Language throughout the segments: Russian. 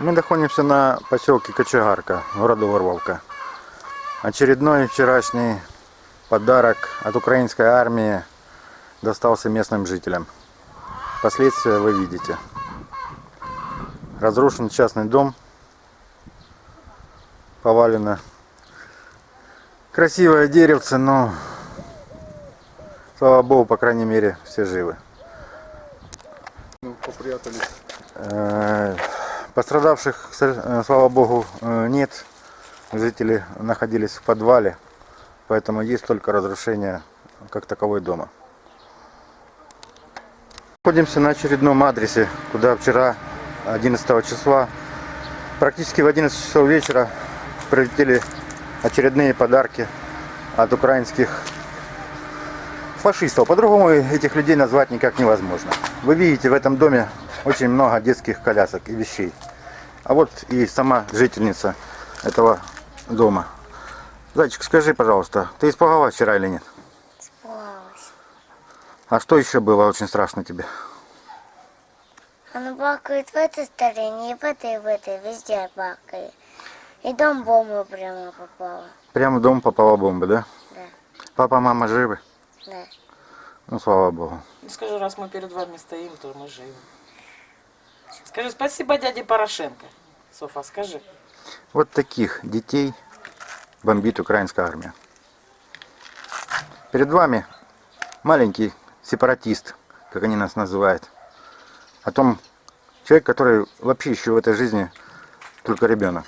Мы находимся на поселке Кочегарка, города Ворловка. Очередной вчерашний подарок от украинской армии достался местным жителям. Последствия вы видите. Разрушен частный дом, повалено красивое деревце, но слава богу, по крайней мере, все живы. Ну, попрятались. Пострадавших, э, слава богу, э, нет. Жители находились в подвале, поэтому есть только разрушение как таковой дома. Находимся на очередном адресе, куда вчера, 11 числа, практически в 11 часов вечера прилетели очередные подарки от украинских фашистов. По-другому этих людей назвать никак невозможно. Вы видите в этом доме очень много детских колясок и вещей. А вот и сама жительница этого дома. Зайчик, скажи, пожалуйста, ты испугалась вчера или нет? Испугалась. А что еще было очень страшно тебе? Она бакает в этой стороне, и в этой, и в этой, везде бакает. И дом бомба прямо попала. Прямо в дом попала бомба, да? Да, Папа, мама живы? да. Ну, слава богу. Ну, скажи, раз мы перед вами стоим, то мы живы. Скажи спасибо дяде Порошенко. Софа, скажи. Вот таких детей бомбит украинская армия. Перед вами маленький сепаратист, как они нас называют. О том, человек, который вообще еще в этой жизни только ребенок.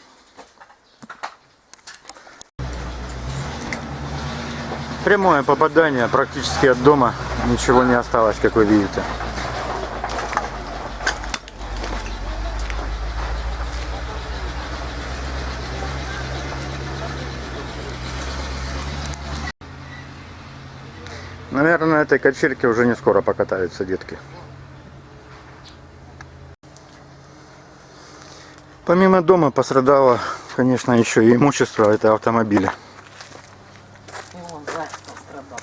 Прямое попадание практически от дома. Ничего не осталось, как вы видите. Наверное, на этой качельке уже не скоро покатаются детки. Помимо дома пострадало, конечно, еще и имущество, это автомобили. И вон зайц пострадал.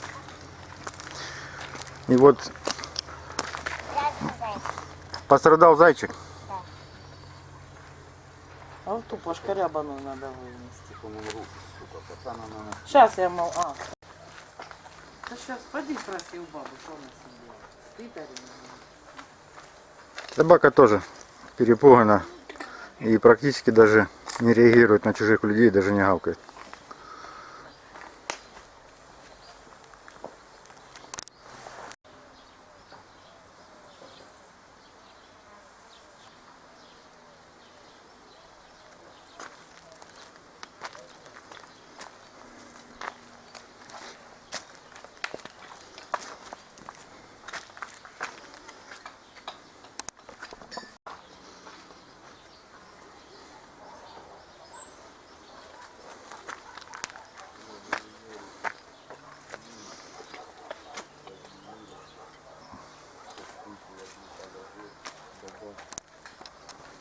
И вот пострадал зайчик. А вот ту пошкарябаную надо вынести. Сейчас я мол... А. Да сейчас поди спроси у бабы, что она с ним делает. Спит? Собака тоже перепугана и практически даже не реагирует на чужих людей, даже не гавкает.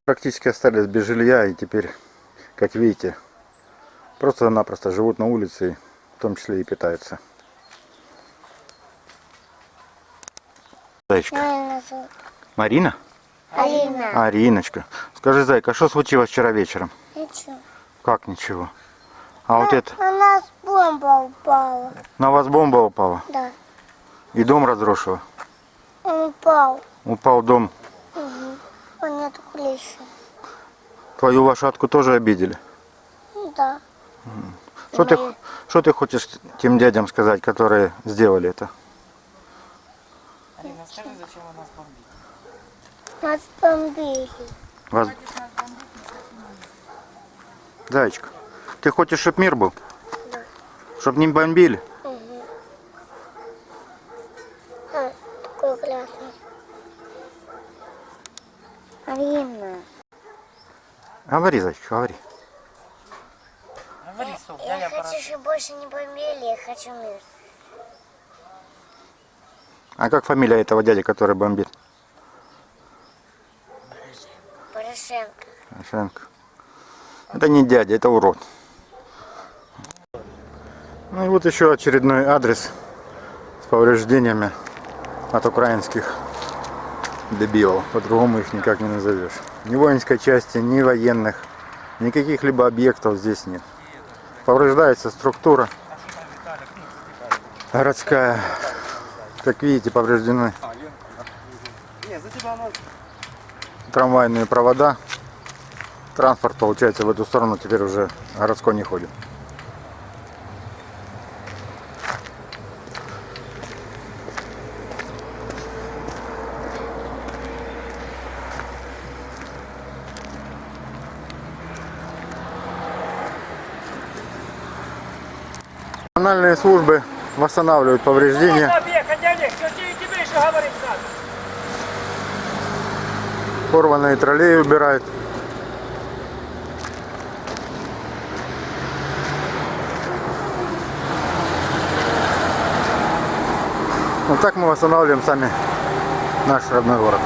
Практически остались без жилья и теперь, как видите, просто-напросто живут на улице, в том числе и питаются. Зайчка. Марина? Алина. Ариночка. Скажи, зайка, что случилось вчера вечером? Ничего. Как ничего? А вот это, На нас бомба упала. на вас бомба упала Да. и дом разрушила. Он упал. Упал дом. Он нет крыши. Твою лошадку тоже обидели. Да. Что ты, что ты хочешь тем дядям сказать, которые сделали это? Алина, скажи, зачем вы нас бомбите? Нас бомбили. Вас... Зайчик, ты хочешь, чтобы мир был? Да. Чтоб не бомбили? А, такой грязный. Алина. Говори, зайчик, говори. Говори, Соф, Я дядя хочу, чтобы больше не бомбили, я хочу мир. А как фамилия этого дяди, который бомбит? Порошенко. Порошенко. Это не дядя, это урод. Ну и вот еще очередной адрес с повреждениями от украинских дебилов. По-другому их никак не назовешь. Ни воинской части, ни военных, никаких либо объектов здесь нет. Повреждается структура городская. Как видите, повреждены трамвайные провода. Транспорт, получается, в эту сторону теперь уже городской не ходит. Национальные службы восстанавливают повреждения. Порванные троллеи убирают. Вот так мы восстанавливаем сами наш родной город.